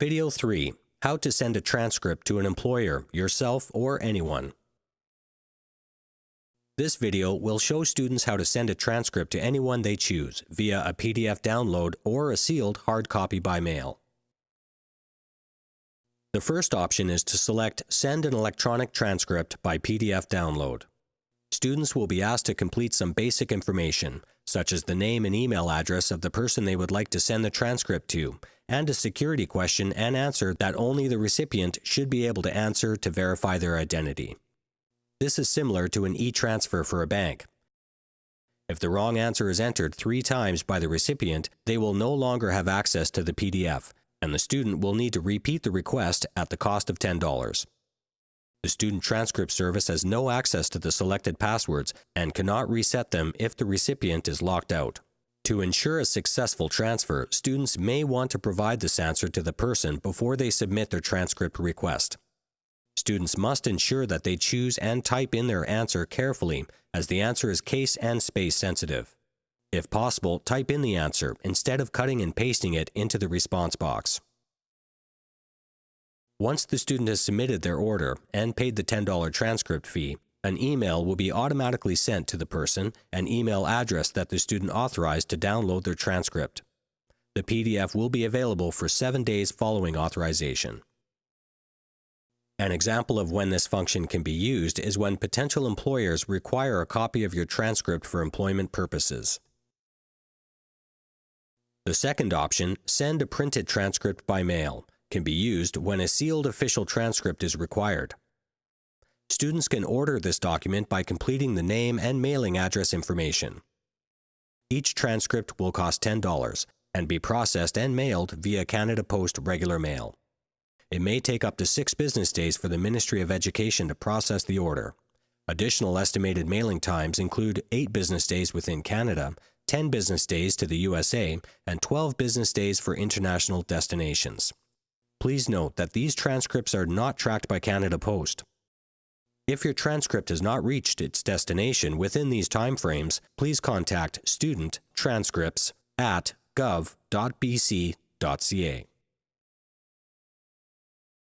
Video 3. How to send a transcript to an employer, yourself, or anyone. This video will show students how to send a transcript to anyone they choose via a PDF download or a sealed hard copy by mail. The first option is to select Send an electronic transcript by PDF download. Students will be asked to complete some basic information, such as the name and email address of the person they would like to send the transcript to, and a security question and answer that only the recipient should be able to answer to verify their identity. This is similar to an e-transfer for a bank. If the wrong answer is entered three times by the recipient, they will no longer have access to the PDF, and the student will need to repeat the request at the cost of $10. The student transcript service has no access to the selected passwords and cannot reset them if the recipient is locked out. To ensure a successful transfer, students may want to provide this answer to the person before they submit their transcript request. Students must ensure that they choose and type in their answer carefully, as the answer is case and space sensitive. If possible, type in the answer instead of cutting and pasting it into the response box. Once the student has submitted their order and paid the $10 transcript fee, an email will be automatically sent to the person and email address that the student authorized to download their transcript. The PDF will be available for seven days following authorization. An example of when this function can be used is when potential employers require a copy of your transcript for employment purposes. The second option, send a printed transcript by mail, can be used when a sealed official transcript is required. Students can order this document by completing the name and mailing address information. Each transcript will cost $10 and be processed and mailed via Canada Post regular mail. It may take up to six business days for the Ministry of Education to process the order. Additional estimated mailing times include 8 business days within Canada, 10 business days to the USA, and 12 business days for international destinations. Please note that these transcripts are not tracked by Canada Post. If your transcript has not reached its destination within these timeframes, please contact student transcripts at gov.bc.ca.